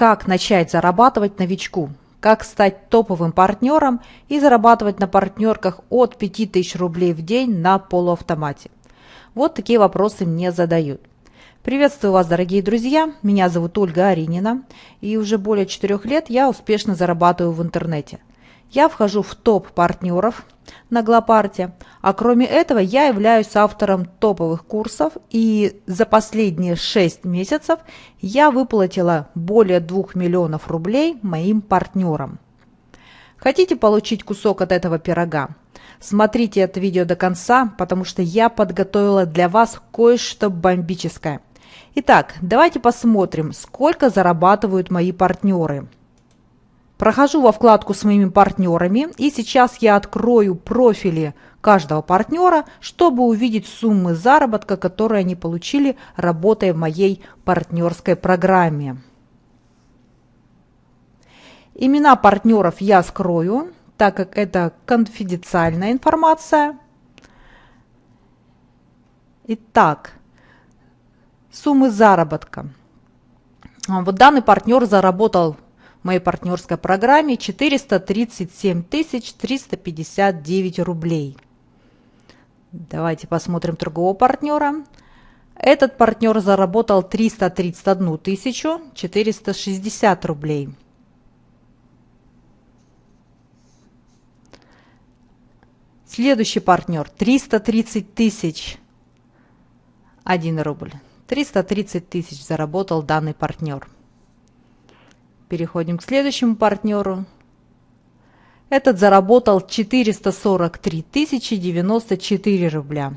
как начать зарабатывать новичку, как стать топовым партнером и зарабатывать на партнерках от 5000 рублей в день на полуавтомате. Вот такие вопросы мне задают. Приветствую вас, дорогие друзья! Меня зовут Ольга Аринина, и уже более 4 лет я успешно зарабатываю в интернете – я вхожу в топ партнеров на Глопарте, а кроме этого я являюсь автором топовых курсов и за последние 6 месяцев я выплатила более 2 миллионов рублей моим партнерам. Хотите получить кусок от этого пирога? Смотрите это видео до конца, потому что я подготовила для вас кое-что бомбическое. Итак, давайте посмотрим, сколько зарабатывают мои партнеры – Прохожу во вкладку с моими партнерами и сейчас я открою профили каждого партнера, чтобы увидеть суммы заработка, которые они получили, работая в моей партнерской программе. Имена партнеров я скрою, так как это конфиденциальная информация. Итак, суммы заработка. Вот данный партнер заработал моей партнерской программе 437 359 рублей. Давайте посмотрим другого партнера. Этот партнер заработал 331 460 рублей. Следующий партнер 330 тысяч 1 рубль. 330 тысяч заработал данный партнер. Переходим к следующему партнеру. Этот заработал 443 тысячи 94 рубля.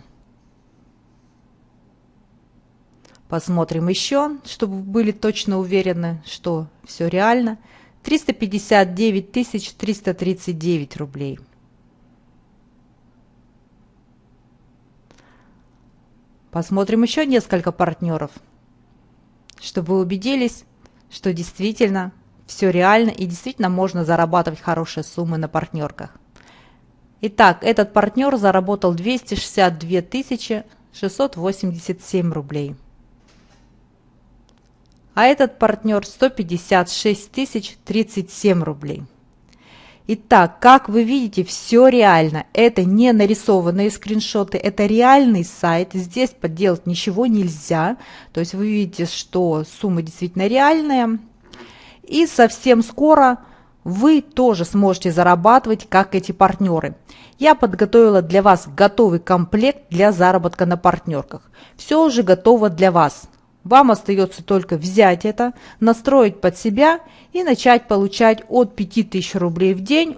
Посмотрим еще, чтобы были точно уверены, что все реально. 359 тысяч 339 рублей. Посмотрим еще несколько партнеров, чтобы вы убедились, что действительно все реально и действительно можно зарабатывать хорошие суммы на партнерках. Итак, этот партнер заработал 262 687 рублей. А этот партнер 156 037 рублей. Итак, как вы видите, все реально. Это не нарисованные скриншоты, это реальный сайт. Здесь подделать ничего нельзя. То есть вы видите, что сумма действительно реальная. И совсем скоро вы тоже сможете зарабатывать, как эти партнеры. Я подготовила для вас готовый комплект для заработка на партнерках. Все уже готово для вас. Вам остается только взять это, настроить под себя и начать получать от 5000 рублей в день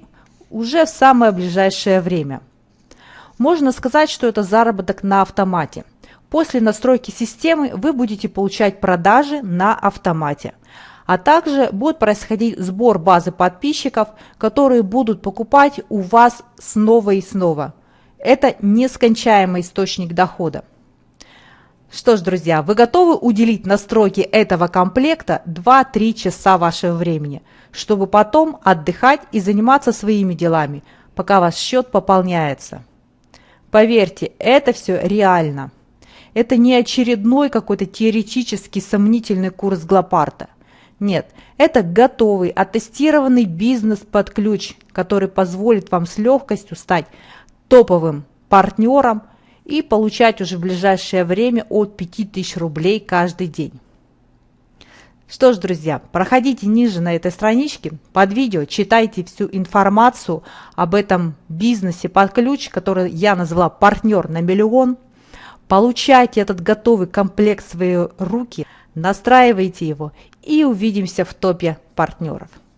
уже в самое ближайшее время. Можно сказать, что это заработок на автомате. После настройки системы вы будете получать продажи на автомате а также будет происходить сбор базы подписчиков, которые будут покупать у вас снова и снова. Это нескончаемый источник дохода. Что ж, друзья, вы готовы уделить настройке этого комплекта 2-3 часа вашего времени, чтобы потом отдыхать и заниматься своими делами, пока ваш счет пополняется. Поверьте, это все реально. Это не очередной какой-то теоретический сомнительный курс Глопарта. Нет, это готовый, оттестированный бизнес под ключ, который позволит вам с легкостью стать топовым партнером и получать уже в ближайшее время от 5000 рублей каждый день. Что ж, друзья, проходите ниже на этой страничке под видео, читайте всю информацию об этом бизнесе под ключ, который я назвала «Партнер на миллион». Получайте этот готовый комплект в свои руки – настраивайте его и увидимся в топе партнеров.